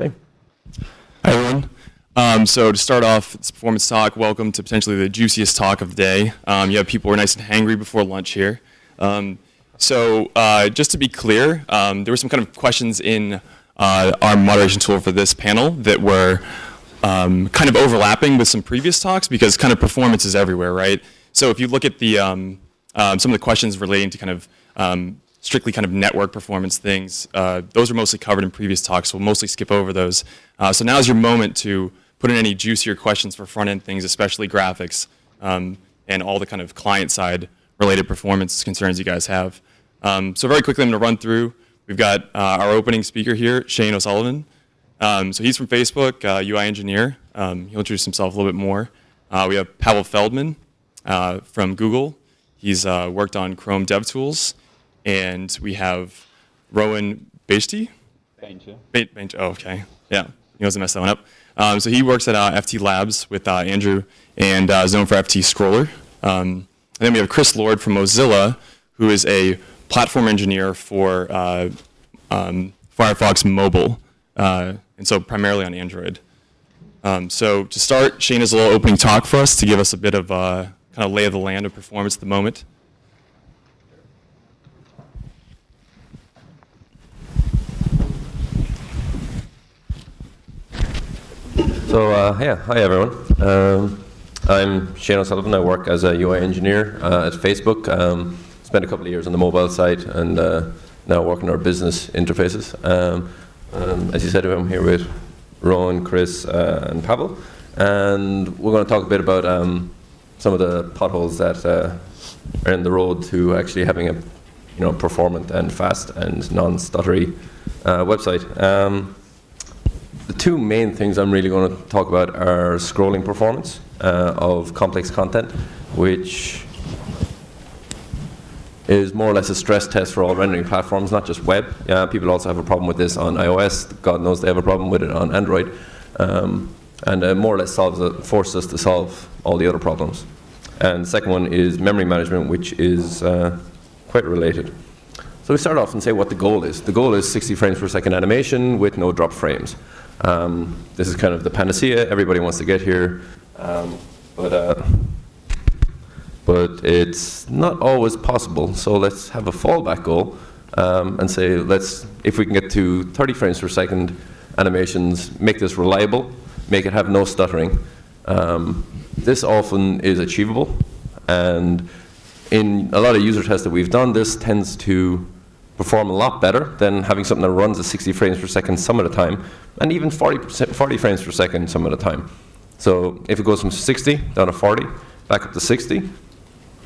Okay. Hi, everyone. Um, so to start off this performance talk, welcome to potentially the juiciest talk of the day. Um, you have people who are nice and hangry before lunch here. Um, so uh, just to be clear, um, there were some kind of questions in uh, our moderation tool for this panel that were um, kind of overlapping with some previous talks because kind of performance is everywhere, right? So if you look at the um, some of the questions relating to kind of strictly kind of network performance things. Uh, those are mostly covered in previous talks, so we'll mostly skip over those. Uh, so now is your moment to put in any juicier questions for front-end things, especially graphics, um, and all the kind of client-side related performance concerns you guys have. Um, so very quickly, I'm going to run through. We've got uh, our opening speaker here, Shane O'Sullivan. Um, so he's from Facebook, UI uh, engineer. Um, he'll introduce himself a little bit more. Uh, we have Pavel Feldman uh, from Google. He's worked on Chrome DevTools and we have Rowan Bajty. Benja. Benja. Oh, okay. Yeah, he wasn't mess that one up. Um, so he works at uh, FT Labs with uh, Andrew and uh, Zone for FT Scroller. Um, and then we have Chris Lord from Mozilla, who is a platform engineer for uh, um, Firefox Mobile, uh, and so primarily on Android. Um, so to start, Shane has a little opening talk for us to give us a bit of uh, kind of lay of the land of performance at the moment. So uh, yeah, hi everyone. Um, I'm Shane O'Sullivan. I work as a UI engineer uh, at Facebook. Um, spent a couple of years on the mobile side and uh, now working on our business interfaces. Um, um as you said, I'm here with Rowan, Chris, uh, and Pavel, and we're going to talk a bit about um, some of the potholes that uh, are in the road to actually having a you know performant and fast and non-stuttery uh, website. The two main things I'm really going to talk about are scrolling performance uh, of complex content, which is more or less a stress test for all rendering platforms, not just web. Yeah, people also have a problem with this on iOS. God knows they have a problem with it on Android. Um, and uh, more or less solves it, forces us to solve all the other problems. And the second one is memory management, which is uh, quite related. So we start off and say what the goal is. The goal is 60 frames per second animation with no drop frames. Um, this is kind of the panacea. Everybody wants to get here, um, but uh, but it's not always possible. So let's have a fallback goal um, and say let's if we can get to 30 frames per second animations, make this reliable, make it have no stuttering. Um, this often is achievable, and in a lot of user tests that we've done, this tends to perform a lot better than having something that runs at 60 frames per second some of the time, and even 40, 40 frames per second some of the time. So if it goes from 60 down to 40, back up to 60,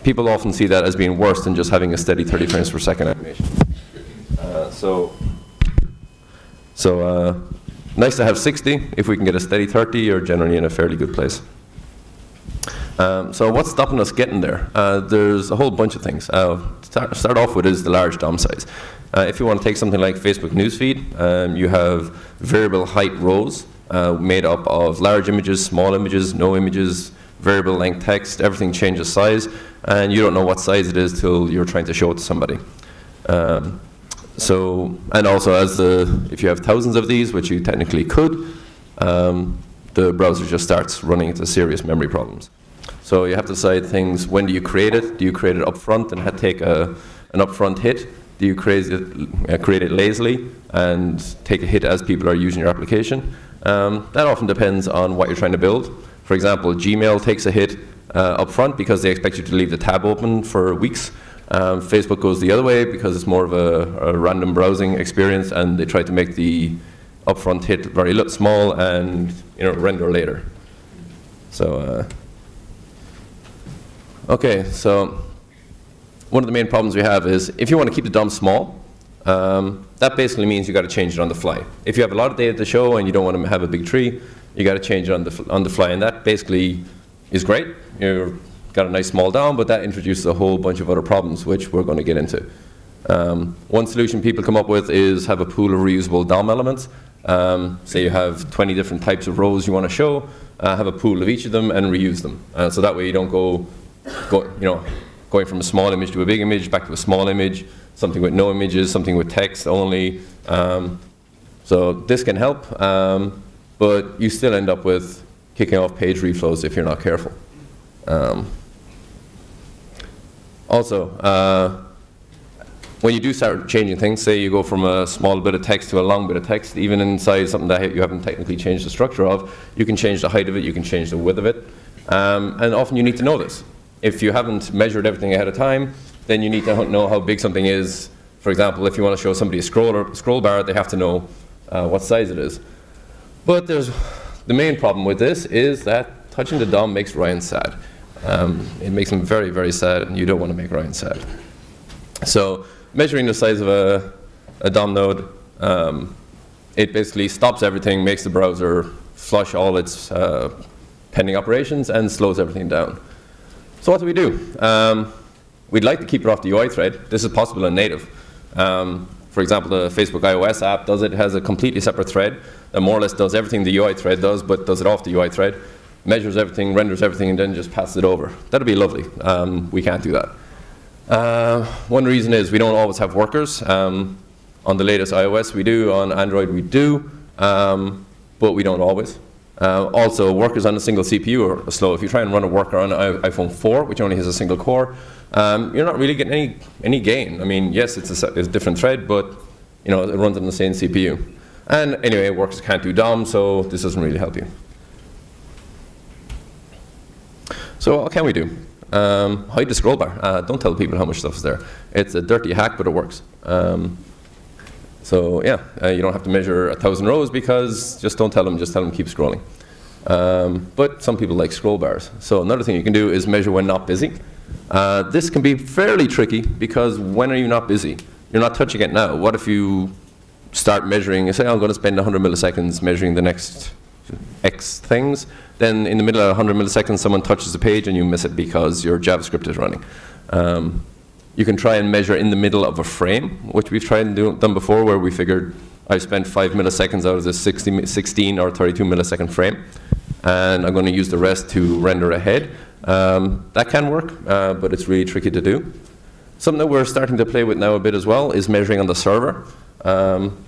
people often see that as being worse than just having a steady 30 frames per second animation. Uh, so, so uh, nice to have 60. If we can get a steady 30, you're generally in a fairly good place. Um, so what's stopping us getting there? Uh, there's a whole bunch of things. Uh, start, start off with is the large DOM size. Uh, if you want to take something like Facebook Newsfeed, um, you have variable height rows uh, made up of large images, small images, no images, variable length text, everything changes size, and you don't know what size it is till you're trying to show it to somebody. Um, so, and also as the, if you have thousands of these, which you technically could, um, the browser just starts running into serious memory problems. So you have to decide things, when do you create it? Do you create it up front and take a, an upfront hit? Do you create it, uh, create it lazily and take a hit as people are using your application? Um, that often depends on what you're trying to build. For example, Gmail takes a hit uh, up front because they expect you to leave the tab open for weeks. Um, Facebook goes the other way because it's more of a, a, random browsing experience and they try to make the upfront hit very small and you know render later. So uh, Okay, so one of the main problems we have is if you want to keep the DOM small, um, that basically means you got to change it on the fly. If you have a lot of data to show and you don't want to have a big tree, you got to change it on the on the fly, and that basically is great. You've got a nice small DOM, but that introduces a whole bunch of other problems, which we're going to get into. Um, one solution people come up with is have a pool of reusable DOM elements. Um, say you have 20 different types of rows you want to show, uh, have a pool of each of them and reuse them. Uh, so that way you don't go go, you know, going from a small image to a big image, back to a small image, something with no images, something with text only. Um, So this can help, um, but you still end up with kicking off page reflows if you're not careful. Um, also, uh, when you do start changing things, say you go from a small bit of text to a long bit of text, even inside something that you haven't technically changed the structure of, you can change the height of it, you can change the width of it, um, and often you need to know this. If you haven't measured everything ahead of time, then you need to know how big something is. For example, if you want to show somebody a scroll, scroll bar, they have to know uh, what size it is. But there's, the main problem with this is that touching the DOM makes Ryan sad. Um, it makes him very, very sad, and you don't want to make Ryan sad. So measuring the size of a, a DOM node, um, it basically stops everything, makes the browser flush all its uh, pending operations, and slows everything down. So what do we do? Um, we'd like to keep it off the UI thread. This is possible in native. Um, for example, the Facebook iOS app does it, has a completely separate thread that more or less does everything the UI thread does, but does it off the UI thread, measures everything, renders everything, and then just passes it over. That'd be lovely. Um, we can't do that. Uh, one reason is we don't always have workers. Um, on the latest iOS we do, on Android we do, um, but we don't always. Uh, also, workers on a single CPU are slow. If you try and run a worker on an iPhone 4, which only has a single core, um, you're not really getting any, any gain. I mean, yes, it's a, it's a, different thread, but you know, it runs on the same CPU. And anyway, workers can't do DOM, so this doesn't really help you. So what can we do? Um, hide the scroll bar. Uh, don't tell people how much stuff is there. It's a dirty hack, but it works. Um, so yeah, uh, you don't have to measure a thousand rows because just don't tell them, just tell them keep scrolling. Um, but some people like scroll bars. So another thing you can do is measure when not busy. Uh, this can be fairly tricky because when are you not busy? You're not touching it now. What if you start measuring, you say I'm going to spend 100 milliseconds measuring the next X things, then in the middle of 100 milliseconds someone touches the page and you miss it because your JavaScript is running. Um, you can try and measure in the middle of a frame, which we've tried and do, done before where we figured I spent 5 milliseconds out of this 60, 16 or 32 millisecond frame and I'm going to use the rest to render ahead. Um, that can work, uh, but it's really tricky to do. Something that we're starting to play with now a bit as well is measuring on the server. Um,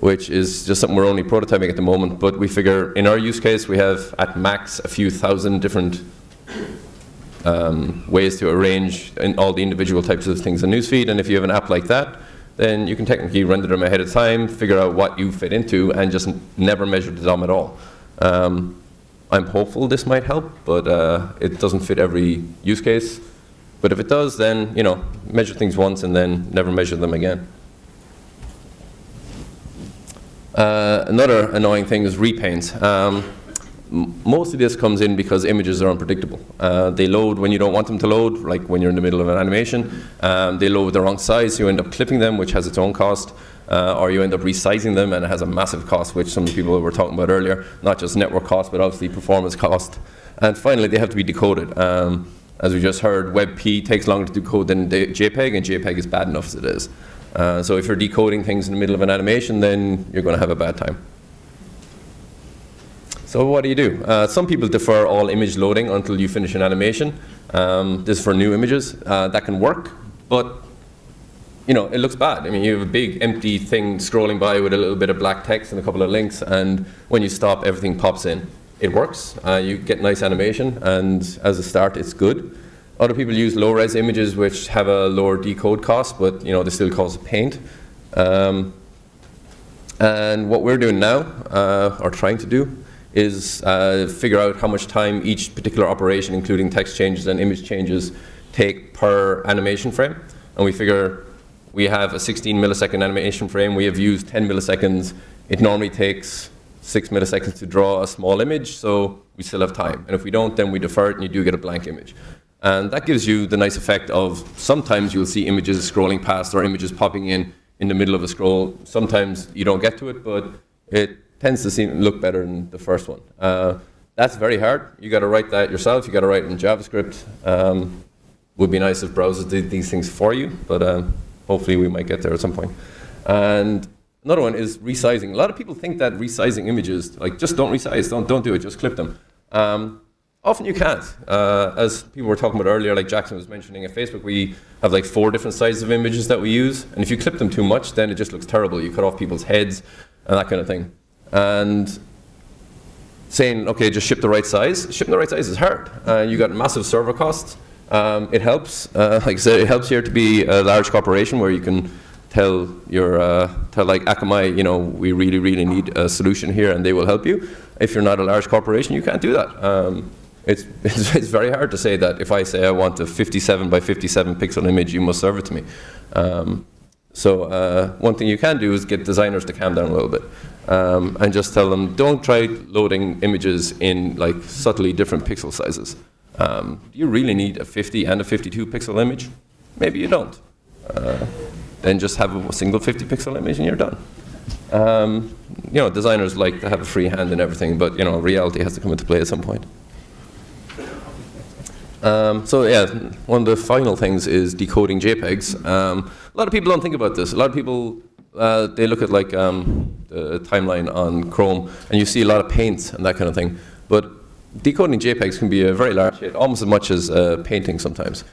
which is just something we're only prototyping at the moment. But we figure in our use case, we have at max a few thousand different um, ways to arrange all the individual types of things in Newsfeed. And if you have an app like that, then you can technically render them ahead of time, figure out what you fit into, and just never measure the DOM at all. Um, I'm hopeful this might help, but uh, it doesn't fit every use case. But if it does, then you know, measure things once and then never measure them again. Uh, another annoying thing is repaint. Um, most of this comes in because images are unpredictable. Uh, they load when you don't want them to load, like when you're in the middle of an animation. Um, they load the wrong size, you end up clipping them, which has its own cost. Uh, or you end up resizing them and it has a massive cost, which some people were talking about earlier, not just network cost, but obviously performance cost. And finally, they have to be decoded. Um, as we just heard, WebP takes longer to decode than JPEG, and JPEG is bad enough as it is. Uh, so if you're decoding things in the middle of an animation, then you're going to have a bad time. So what do you do? Uh, some people defer all image loading until you finish an animation. Um, this is for new images. Uh, that can work, but you know, it looks bad. I mean, you have a big empty thing scrolling by with a little bit of black text and a couple of links, and when you stop, everything pops in. It works. Uh, you get nice animation, and as a start, it's good. Other people use low-res images which have a lower decode cost, but you know they still cause paint. Um, and what we're doing now, uh, or trying to do, is uh, figure out how much time each particular operation, including text changes and image changes, take per animation frame. And we figure we have a 16 millisecond animation frame. We have used 10 milliseconds. It normally takes 6 milliseconds to draw a small image, so we still have time. And if we don't, then we defer it and you do get a blank image. And that gives you the nice effect of sometimes you'll see images scrolling past or images popping in in the middle of a scroll. Sometimes you don't get to it, but it tends to seem look better than the first one. Uh, that's very hard. You got to write that yourself. You got to write it in JavaScript. Um, would be nice if browsers did these things for you, but um, hopefully we might get there at some point. And another one is resizing. A lot of people think that resizing images, like just don't resize, don't don't do it, just clip them. Um, Often you can't. Uh, as people were talking about earlier, like Jackson was mentioning at Facebook, we have like four different sizes of images that we use. And if you clip them too much, then it just looks terrible. You cut off people's heads. and that kind of thing. And saying, okay, just ship the right size. Shipping the right size is hard. Uh, you got massive server costs. Um, it helps, uh, like I said, it helps here to be a large corporation where you can tell your, uh, tell like Akamai, you know, we really, really need a solution here and they will help you. If you're not a large corporation, you can't do that. Um, it's, it's, it's, very hard to say that if I say I want a 57 by 57 pixel image, you must serve it to me. Um, so uh, one thing you can do is get designers to calm down a little bit um, and just tell them, don't try loading images in like subtly different pixel sizes. Um, do you really need a 50 and a 52 pixel image? Maybe you don't. Uh, then just have a single 50 pixel image and you're done. Um, you know, designers like to have a free hand in everything, but you know, reality has to come into play at some point. Um, so yeah, one of the final things is decoding JPEGs. Um, a lot of people don't think about this. A lot of people, uh, they look at like um, the timeline on Chrome, and you see a lot of paint and that kind of thing. But decoding JPEGs can be a very large almost as much as uh, painting sometimes.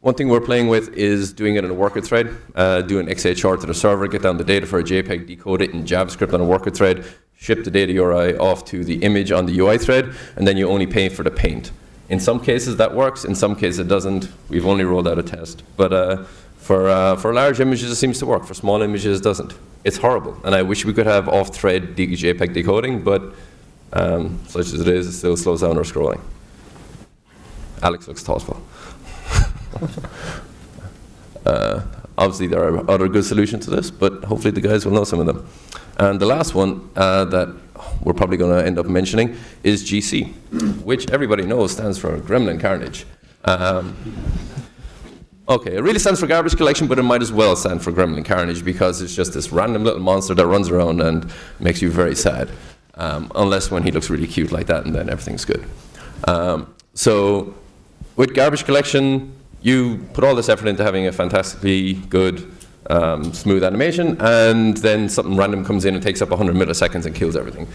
One thing we're playing with is doing it in a worker thread, uh, do an XHR to the server, get down the data for a JPEG, decode it in JavaScript on a worker thread, ship the data URI off to the image on the UI thread, and then you only pay for the paint. In some cases that works, in some cases it doesn't. We've only rolled out a test. But uh, for, uh, for large images it seems to work, for small images it doesn't. It's horrible, and I wish we could have off-thread JPEG decoding, but um, such as it is, it still slows down our scrolling. Alex looks thoughtful. uh, obviously, there are other good solutions to this, but hopefully the guys will know some of them. And the last one uh, that we're probably going to end up mentioning is GC, which everybody knows stands for Gremlin Carnage. Um, okay, it really stands for garbage collection, but it might as well stand for Gremlin Carnage because it's just this random little monster that runs around and makes you very sad. Um, unless when he looks really cute like that, and then everything's good. Um, so with garbage collection, you put all this effort into having a fantastically good, um, smooth animation, and then something random comes in and takes up 100 milliseconds and kills everything.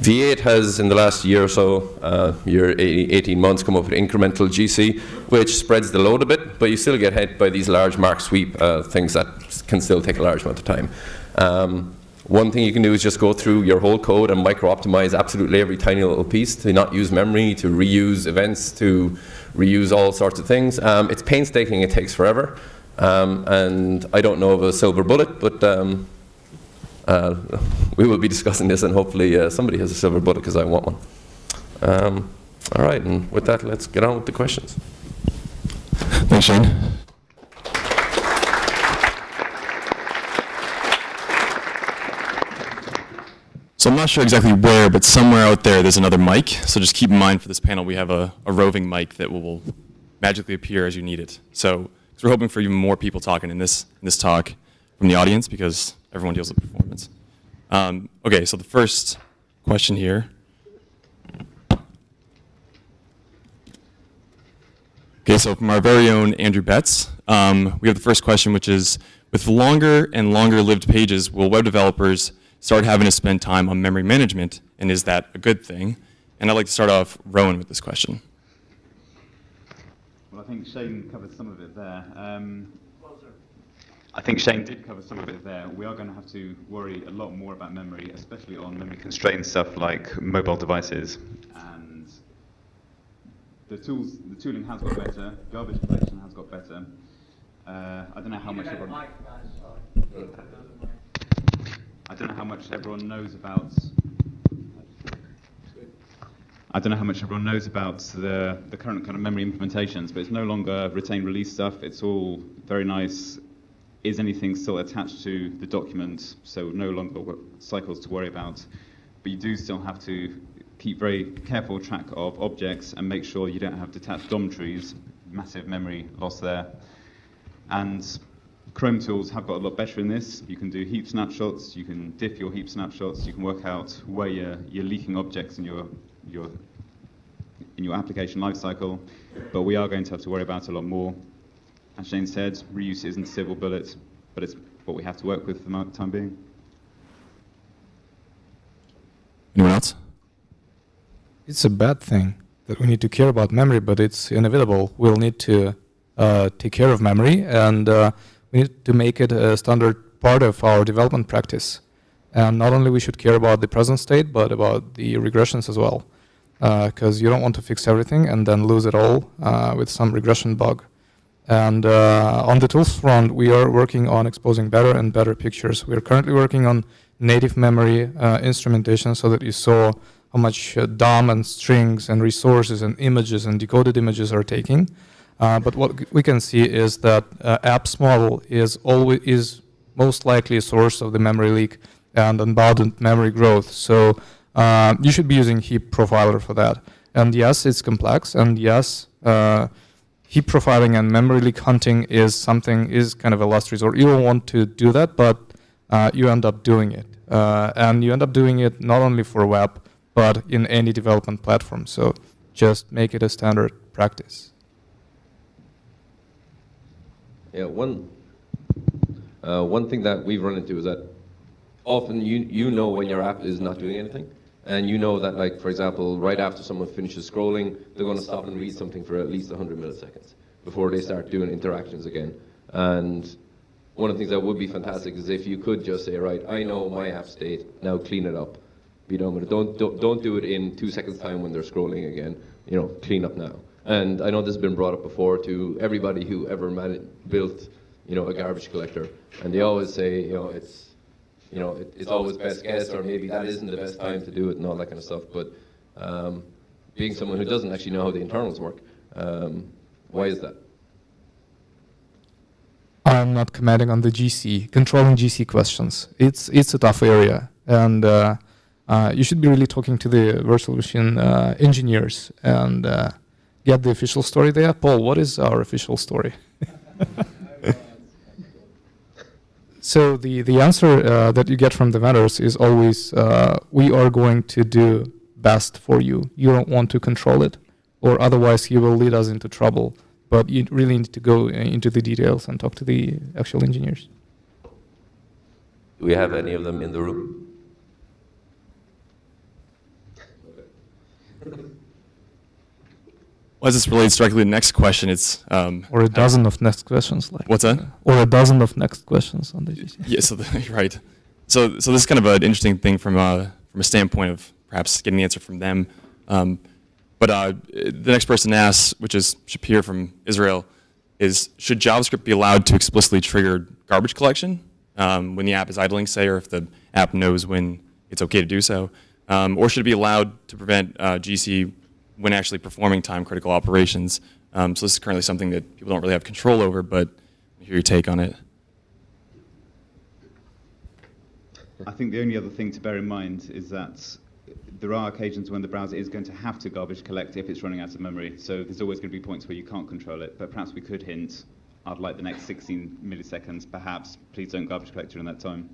V8 has, in the last year or so, uh, year 18 months, come up with incremental GC, which spreads the load a bit, but you still get hit by these large mark sweep uh, things that can still take a large amount of time. Um, one thing you can do is just go through your whole code and micro-optimize absolutely every tiny little piece to not use memory, to reuse events, to reuse all sorts of things. Um, it's painstaking, it takes forever. Um, and I don't know of a silver bullet, but um, uh, we will be discussing this and hopefully uh, somebody has a silver bullet because I want one. Um, all right, and with that, let's get on with the questions. Thanks, Shane. So I'm not sure exactly where, but somewhere out there there's another mic. So just keep in mind for this panel we have a, a roving mic that will, magically appear as you need it. So we're hoping for even more people talking in this, in this talk from the audience because everyone deals with performance. Um, okay, so the first question here. Okay, so from our very own Andrew Betts, um, we have the first question, which is, with longer and longer lived pages, will web developers start having to spend time on memory management, and is that a good thing? And I'd like to start off, Rowan, with this question. Well, I think Shane covered some of it there. Um, I think Shane did cover some of it there. We are going to have to worry a lot more about memory, especially on memory constrained stuff like mobile devices. And the tools, the tooling has got better. Garbage collection has got better. Uh, I don't know how much. Everyone, I don't know how much everyone knows about. I don't know how much everyone knows about the, the current kind of memory implementations, but it's no longer retain release stuff. It's all very nice. Is anything still attached to the document? So no longer cycles to worry about. But you do still have to keep very careful track of objects and make sure you don't have detached DOM trees, massive memory loss there. And Chrome tools have got a lot better in this. You can do heap snapshots, you can diff your heap snapshots, you can work out where you're, you're leaking objects in your, your, in your application lifecycle. But we are going to have to worry about a lot more. As Shane said, reuse isn't a silver bullet, but it's what we have to work with for the time being. Anyone else? It's a bad thing that we need to care about memory, but it's inevitable. We'll need to uh, take care of memory and uh, we need to make it a standard part of our development practice. And not only we should care about the present state, but about the regressions as well, because you don't want to fix everything and then lose it all uh, with some regression bug. And uh, on the tools front, we are working on exposing better and better pictures. We are currently working on native memory uh, instrumentation so that you saw how much uh, DOM and strings and resources and images and decoded images are taking. Uh, but what we can see is that uh, apps model is always is most likely a source of the memory leak and unbounded memory growth. So uh, you should be using heap profiler for that. And yes, it's complex. And yes, uh, heap profiling and memory leak hunting is something is kind of a last resort. You don't want to do that, but uh, you end up doing it. Uh, and you end up doing it not only for web, but in any development platform. So just make it a standard practice. Yeah, one uh, one thing that we've run into is that often you you know when your app is not doing anything, and you know that like for example, right after someone finishes scrolling, they're going to stop and read something for at least 100 milliseconds before they start doing interactions again. And one of the things that would be fantastic is if you could just say, right, I know my app state, now clean it up. Be done with it. Don't, don't, don't do it in two seconds time when they're scrolling again. You know, clean up now. And I know this has been brought up before to everybody who ever built, you know, a garbage collector. And they always say, you know, it's, you know, it, it's always best guess, or maybe that isn't the best time to do it and all that kind of stuff. But um, being someone who doesn't actually know how the internals work, um, why is that? I'm not commenting on the GC, controlling GC questions. It's it's a tough area, and uh, uh, you should be really talking to the virtual machine uh, engineers and uh, get the official story there. Paul, what is our official story? so the the answer uh, that you get from the vendors is always, uh, we are going to do best for you. You don't want to control it, or otherwise you will lead us into trouble but you really need to go uh, into the details and talk to the actual engineers. Do we have any of them in the room? Well, as this relates directly to the next question, it's um, Or a dozen of next questions, like. What's that? Or a dozen of next questions on the GC. yeah. So the, right. So so this is kind of an interesting thing from a from a standpoint of perhaps getting the answer from them. Um, but uh, the next person asks, which is Shapir from Israel, is should JavaScript be allowed to explicitly trigger garbage collection um, when the app is idling, say, or if the app knows when it's okay to do so? Um, or should it be allowed to prevent uh, GC when actually performing time-critical operations? Um, so this is currently something that people don't really have control over, but I hear your take on it. I think the only other thing to bear in mind is that there are occasions when the browser is going to have to garbage collect if it's running out of memory. So there's always going to be points where you can't control it. But perhaps we could hint, I'd like the next 16 milliseconds, perhaps. Please don't garbage collect during that time.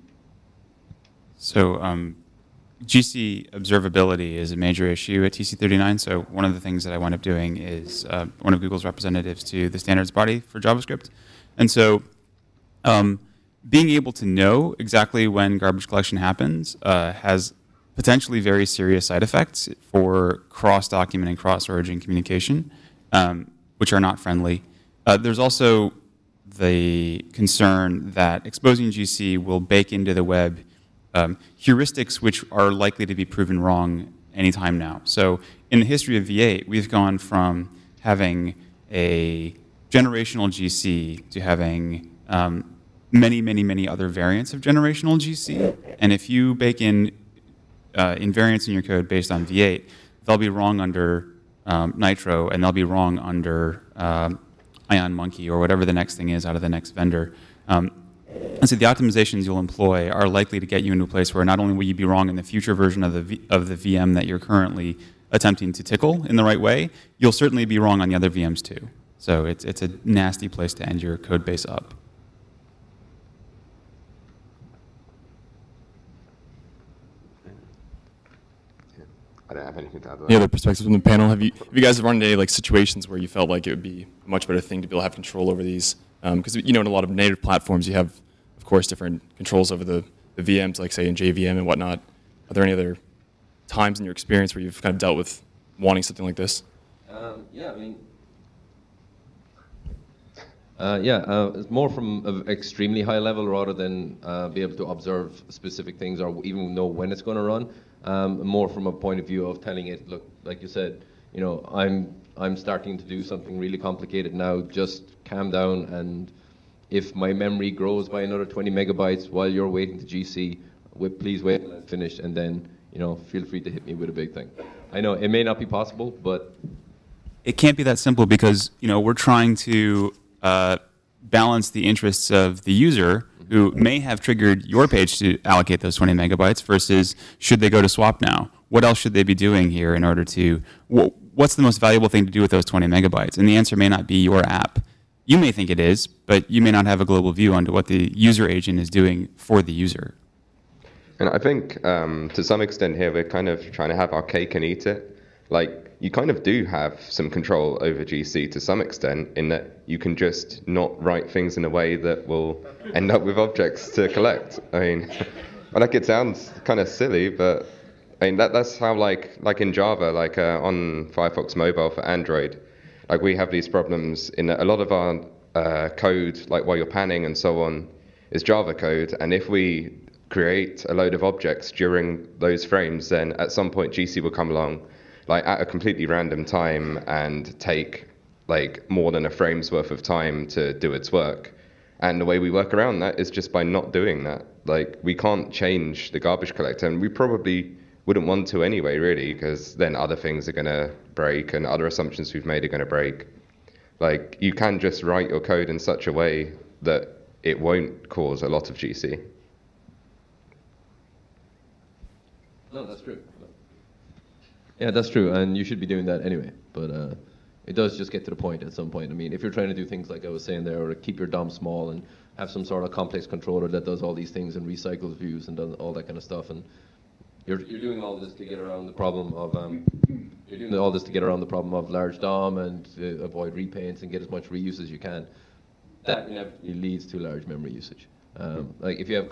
So um, GC observability is a major issue at TC39. So one of the things that I wound up doing is uh, one of Google's representatives to the standards body for JavaScript. And so um, being able to know exactly when garbage collection happens uh, has potentially very serious side effects for cross-document and cross-origin communication, um, which are not friendly. Uh, there's also the concern that exposing GC will bake into the web um, heuristics which are likely to be proven wrong anytime now. So in the history of V8, we've gone from having a generational GC to having um, many, many, many other variants of generational GC. And if you bake in uh, invariants in your code based on V8, they'll be wrong under um, Nitro, and they'll be wrong under um, Ion Monkey or whatever the next thing is out of the next vendor. Um, and so the optimizations you'll employ are likely to get you into a place where not only will you be wrong in the future version of the, v of the VM that you're currently attempting to tickle in the right way, you'll certainly be wrong on the other VMs too. So it's, it's a nasty place to end your code base up. I don't have anything to add to that. Any other perspectives from the panel? Have you, have you guys run into any like situations where you felt like it would be a much better thing to be able to have control over these? Um, because you know, in a lot of native platforms, you have, of course, different controls over the, the VMs, like say in JVM and whatnot. Are there any other times in your experience where you've kind of dealt with wanting something like this? Um, yeah, I mean, Uh, yeah, uh, it's more from an extremely high level rather than uh, be able to observe specific things or even know when it's going to run. Um, more from a point of view of telling it, look, like you said, you know, I'm I'm starting to do something really complicated now. Just calm down, and if my memory grows by another 20 megabytes while you're waiting to GC, please wait until I'm finished, and then you know, feel free to hit me with a big thing. I know it may not be possible, but it can't be that simple because you know we're trying to uh, balance the interests of the user who may have triggered your page to allocate those 20 megabytes versus should they go to swap now? What else should they be doing here in order to, wh what's the most valuable thing to do with those 20 megabytes? And the answer may not be your app. You may think it is, but you may not have a global view onto what the user agent is doing for the user. And I think um, to some extent here, we're kind of trying to have our cake and eat it. Like, you kind of do have some control over GC to some extent in that you can just not write things in a way that will end up with objects to collect. I mean, I like it sounds kind of silly, but I mean that that's how like like in Java, like uh, on Firefox Mobile for Android, like we have these problems in a lot of our uh, code, like while you're panning and so on, is Java code, and if we create a load of objects during those frames, then at some point GC will come along like at a completely random time and take like more than a frame's worth of time to do its work. And the way we work around that is just by not doing that. Like we can't change the garbage collector, and we probably wouldn't want to anyway, really, because then other things are going to break and other assumptions we've made are going to break. Like you can just write your code in such a way that it won't cause a lot of GC. No, that's true. Yeah, that's true, and you should be doing that anyway. But uh, it does just get to the point at some point. I mean, if you're trying to do things like I was saying there, or keep your DOM small and have some sort of complex controller that does all these things and recycles views and does all that kind of stuff, and you're, you're doing all this to get around the problem of um, you're doing all this to get around the problem of large DOM and uh, avoid repaints and get as much reuse as you can. That inevitably leads to large memory usage. Um, like if you have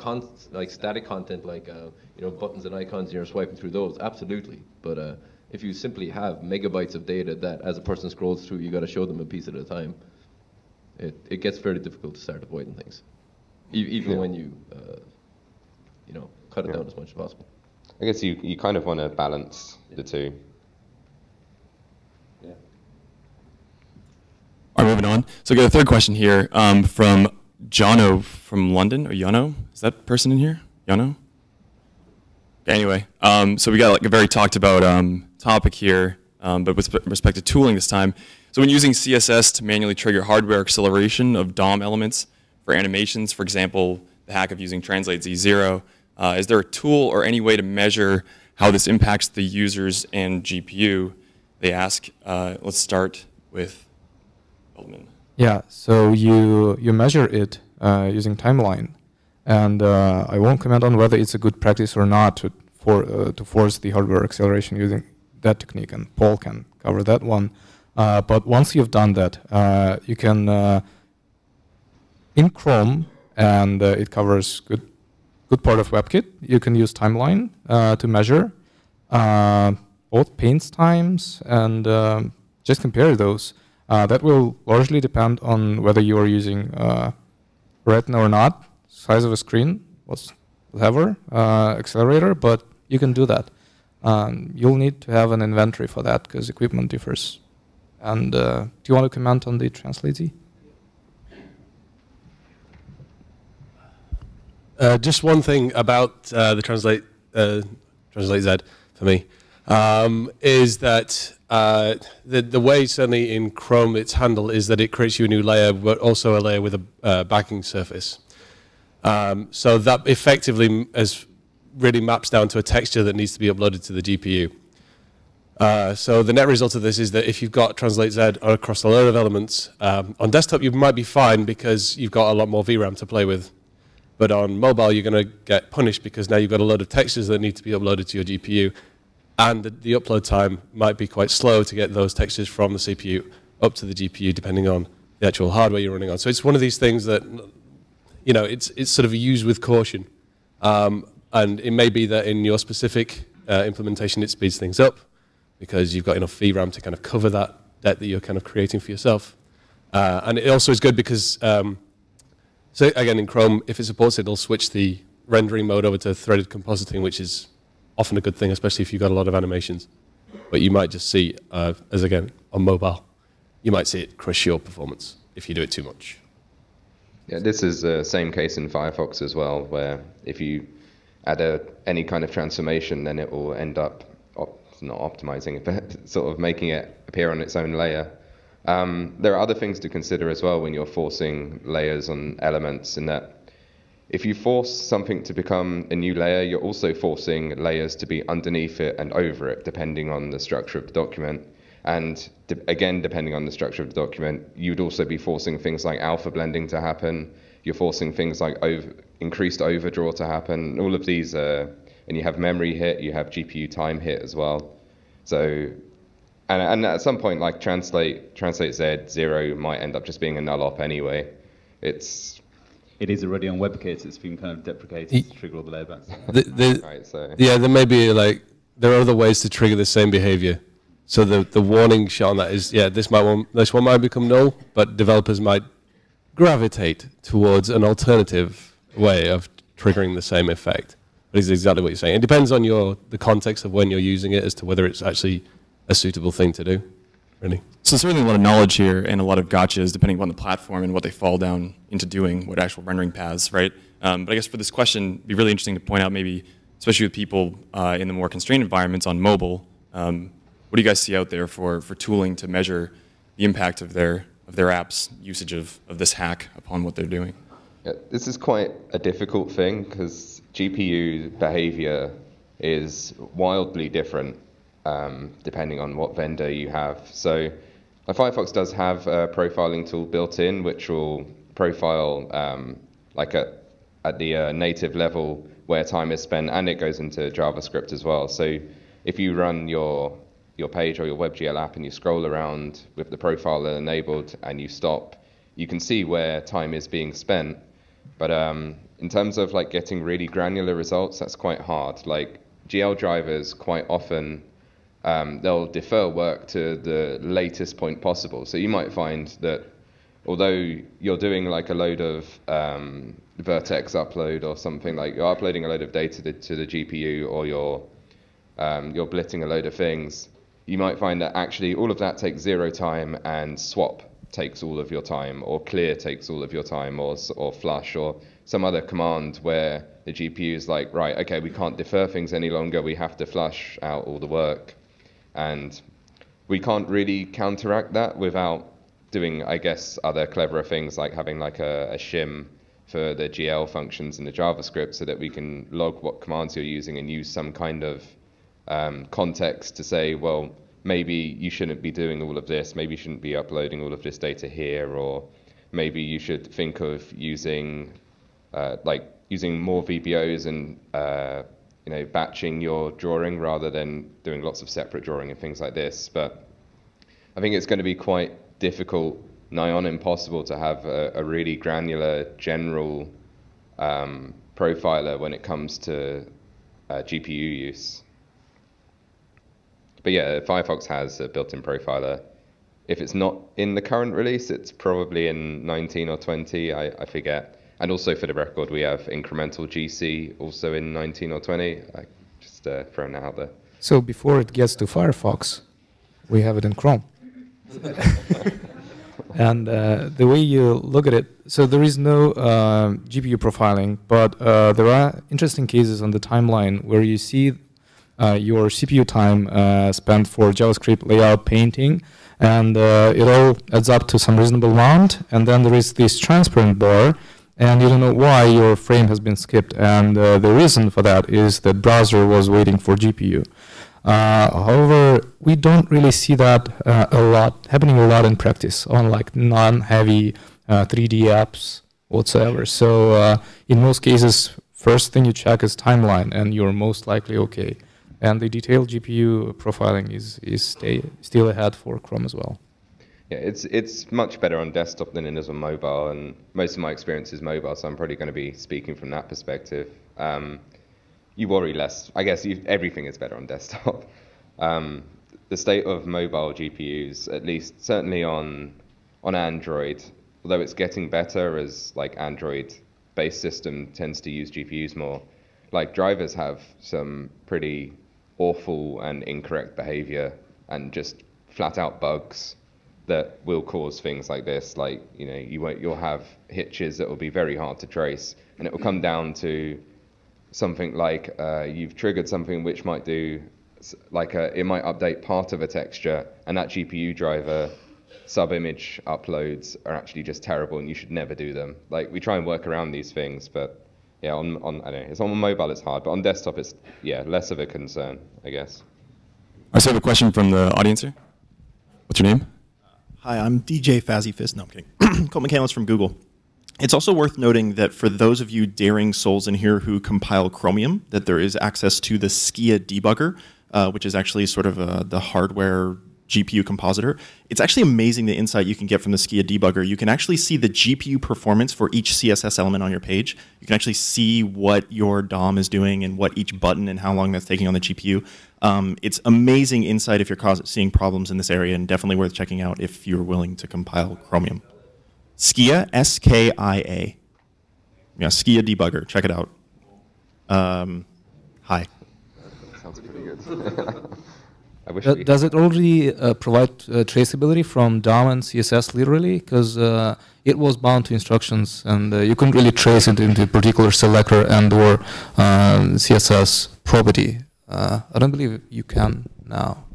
like static content like uh, you know buttons and icons and you're swiping through those, absolutely. But uh, if you simply have megabytes of data that as a person scrolls through, you got to show them a piece at a time, it, it gets very difficult to start avoiding things, e- even yeah. when you, uh, you know, cut it yeah. down as much as possible. I guess you, you kind of want to balance the two. Yeah. All right, moving on. So we got a third question here um, from Jono from London, or Jono. Is that person in here? Jono? Anyway, um, so we got like a very talked about um, topic here, um, but with respect to tooling this time. So when using CSS to manually trigger hardware acceleration of DOM elements for animations, for example, the hack of using Translate Z0, uh, is there a tool or any way to measure how this impacts the users and GPU? They ask. Uh, let's start with Feldman. Yeah, so you, you measure it uh, using timeline. And uh, I won't comment on whether it's a good practice or not to, for, uh, to force the hardware acceleration using that technique, and Paul can cover that one. Uh, but once you've done that, you can, in Chrome, and it covers good, good part of WebKit, you can use timeline to measure both paint times and um, just compare those. that will largely depend on whether you are using Retina or not, size of a screen, whatever, uh, accelerator, but you can do that. Um, you'll need to have an inventory for that because equipment differs. And uh, do you want to comment on the Translate Uh, just one thing about uh, the Translate uh, Translate Z for me um, is that uh, the the way certainly in Chrome it's handled is that it creates you a new layer, but also a layer with a uh, backing surface. Um, so that effectively as really maps down to a texture that needs to be uploaded to the GPU. Uh, so the net result of this is that if you've got Translate Z across a load of elements, um, on desktop you might be fine because you've got a lot more VRAM to play with. But on mobile you're going to get punished because now you've got a load of textures that need to be uploaded to your GPU. And the, the upload time might be quite slow to get those textures from the CPU up to the GPU depending on the actual hardware you're running on. So it's one of these things that you know, it's, it's sort of used with caution. Um, and it may be that in your specific uh, implementation, it speeds things up because you've got enough VRAM to kind of cover that debt that you're kind of creating for yourself. Uh, and it also is good because, um, so again, in Chrome, if it supports it, it'll switch the rendering mode over to threaded compositing, which is often a good thing, especially if you've got a lot of animations. But you might just see, uh, as again, on mobile, you might see it crush your performance if you do it too much. Yeah, this is the same case in Firefox as well, where if you add a, any kind of transformation, then it will end up op- not optimizing it, but sort of making it appear on its own layer. Um, there are other things to consider as well when you're forcing layers on elements, in that if you force something to become a new layer, you're also forcing layers to be underneath it and over it, depending on the structure of the document. And de- again, depending on the structure of the document, you'd also be forcing things like alpha blending to happen. You're forcing things like over, increased overdraw to happen. All of these, uh, and you have memory hit, you have GPU time hit as well. So, and, and at some point, like translate translate Z zero might end up just being a null op anyway. It's It is already on WebKit. It's been kind of deprecated Ye- to trigger all the layabacks. The, the, right. So Yeah, there may be like there are other ways to trigger the same behavior. So the the warning shot on that is yeah, this might one, this one might become null, but developers might gravitate towards an alternative way of triggering the same effect. But it's exactly what you're saying. It depends on your the context of when you're using it as to whether it's actually a suitable thing to do. Really. So certainly a lot of knowledge here and a lot of gotchas depending upon the platform and what they fall down into doing, what actual rendering paths, right? Um, but I guess for this question, it'd be really interesting to point out maybe, especially with people uh, in the more constrained environments on mobile, um, what do you guys see out there for, for tooling to measure the impact of their, of their apps' usage of, of this hack upon what they're doing? Yeah, this is quite a difficult thing because GPU behavior is wildly different um, depending on what vendor you have. So, Firefox does have a profiling tool built in, which will profile um, like at, at the uh, native level where time is spent, and it goes into JavaScript as well. So, if you run your your page or your WebGL app and you scroll around with the profiler enabled and you stop, you can see where time is being spent. But um, in terms of like getting really granular results, that's quite hard. Like GL drivers quite often um, they'll defer work to the latest point possible. So you might find that although you're doing like a load of um, vertex upload or something like you're uploading a load of data to, to the GPU or you're um, you're blitting a load of things, you might find that actually all of that takes zero time and swap takes all of your time or clear takes all of your time or or flush or some other command where the GPU is like right okay we can't defer things any longer we have to flush out all the work and we can't really counteract that without doing, I guess, other cleverer things like having like a, a shim for the GL functions in the JavaScript so that we can log what commands you're using and use some kind of um, context to say, well, maybe you shouldn't be doing all of this, maybe you shouldn't be uploading all of this data here, or maybe you should think of using uh, like using more VBOs and uh, you know batching your drawing rather than doing lots of separate drawing and things like this. But I think it's going to be quite difficult, nigh on impossible, to have a, a really granular general um, profiler when it comes to uh, GPU use. But yeah, Firefox has a built-in profiler. If it's not in the current release, it's probably in 19 or 20, I, I forget. And also for the record, we have incremental GC also in 19 or 20. I just uh, throwing that out there. So before it gets to Firefox, we have it in Chrome. and uh, the way you look at it, so there is no um GPU profiling, but uh, there are interesting cases on the timeline where you see uh, your CPU time uh, spent for JavaScript layout painting, and uh, it all adds up to some reasonable amount. And then there is this transparent bar, and you don't know why your frame has been skipped. And uh, the reason for that is that browser was waiting for GPU. Uh, however, we don't really see that uh, a lot happening a lot in practice on like non-heavy uh, 3D apps whatsoever. So uh, in most cases, first thing you check is timeline, and you're most likely okay. And the detailed GPU profiling is is stay, still ahead for Chrome as well. Yeah, it's it's much better on desktop than it is on mobile, and most of my experience is mobile, so I'm probably going to be speaking from that perspective. Um, you worry less. I guess you, everything is better on desktop. Um, the state of mobile GPUs, at least certainly on on Android, although it's getting better as like Android-based system tends to use GPUs more, like drivers have some pretty awful and incorrect behavior and just flat out bugs that will cause things like this. Like you know, you won't, you'll have hitches that will be very hard to trace, and it will come down to something like uh, you've triggered something which might do like a, it might update part of a texture, and that GPU driver sub-image uploads are actually just terrible, and you should never do them. Like we try and work around these things, but yeah, on on I don't know, it's on mobile it's hard, but on desktop it's yeah less of a concern, I guess. I also have a question from the audience here. What's your name? Hi, I'm DJ Fazzy Fist. No, I'm kidding. Colt McAnlis from Google. It's also worth noting that for those of you daring souls in here who compile Chromium, that there is access to the Skia debugger, uh, which is actually sort of uh, the hardware GPU compositor. It's actually amazing the insight you can get from the Skia debugger. You can actually see the GPU performance for each CSS element on your page. You can actually see what your DOM is doing and what each button and how long that's taking on the GPU. Um, it's amazing insight if you're seeing problems in this area and definitely worth checking out if you're willing to compile Chromium. Skia, S K I A. Yeah, Skia debugger. Check it out. Um, hi. Sounds pretty good. I wish Do- we Does it already uh, provide uh, traceability from DOM and CSS literally? Because uh, it was bound to instructions, and uh, you couldn't really trace it into a particular selector and/or uh, CSS property. Uh, I don't believe you can now.